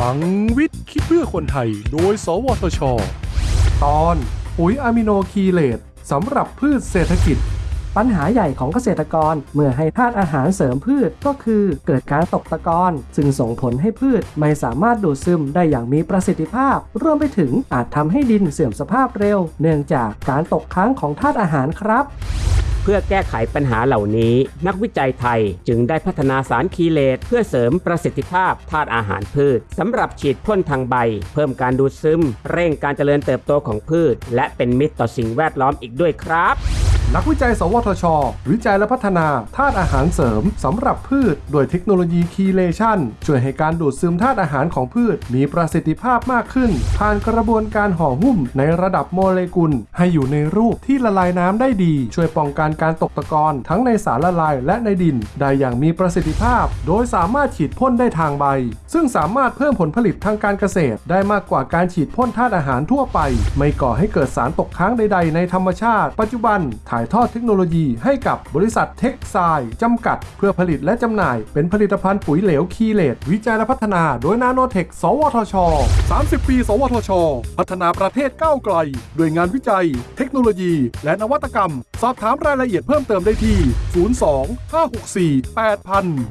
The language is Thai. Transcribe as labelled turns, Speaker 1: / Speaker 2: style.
Speaker 1: ลังวิทย์คิดเพื่อคนไทย โดย สวทช ตอนปุ๋ยอะมิโนคีเลตสำหรับพืชเศรษฐกิจ
Speaker 2: ปัญหาใหญ่ของเกษตรกรเมื่อให้ธาตุอาหารเสริมพืชก็คือเกิดการตกตะกอนซึ่งส่งผลให้พืชไม่สามารถดูดซึมได้อย่างมีประสิทธิภาพ รวมไปถึงอาจทำให้ดินเสื่อมสภาพเร็ว เนื่องจากการตกค้างของธาตุอาหารครับ
Speaker 3: พื่อแก้ไขปัญหาเหล่านี้ นักวิจัยไทยจึงได้พัฒนาสารคีเลตเพื่อเสริมประสิทธิภาพธาตุอาหารพืชสำหรับฉีดพ่นทางใบ เพิ่มการดูดซึม เร่งการเจริญเติบโตของพืช และเป็นมิตรต่อสิ่งแวดล้อมอีกด้วยครับ
Speaker 1: นักวิจัย สวทช วิจัยและพัฒนาธาตุอาหารเสริมสำหรับพืช โดยเทคโนโลยีคีเลชันช่วยให้การดูดซึมธาตุอาหารของพืช มีประสิทธิภาพมากขึ้น ผ่านกระบวนการห่อหุ้มในระดับโมเลกุล ให้อยู่ในรูปที่ละลายน้ำได้ดี ช่วยป้องกันการตกตะกอนทั้งในสารละลายและในดิน ได้อย่างมีประสิทธิภาพ โดยสามารถฉีดพ่นได้ทางใบ ซึ่งสามารถเพิ่มผลผลิตทางการเกษตร ได้มากกว่าการฉีดพ่นธาตุอาหารทั่วไป ไม่ก่อให้เกิดสารตกค้างใด ๆ ในธรรมชาติ ปัจจุบันถ่ายทอดเทคโนโลยีให้กับบริษัทเท็กไซจำกัด เพื่อผลิตและจำหน่าย เป็นผลิตภัณฑ์ปุ๋ยเหลวคีเลตวิจัยและพัฒนา โดยนาโนเทค สวทช 30 ปี สวทช พัฒนาประเทศก้าวไกล ด้วยงานวิจัย เทคโนโลยี และนวัตกรรม สอบถามรายละเอียดเพิ่มเติมได้ที่ 02 564 8000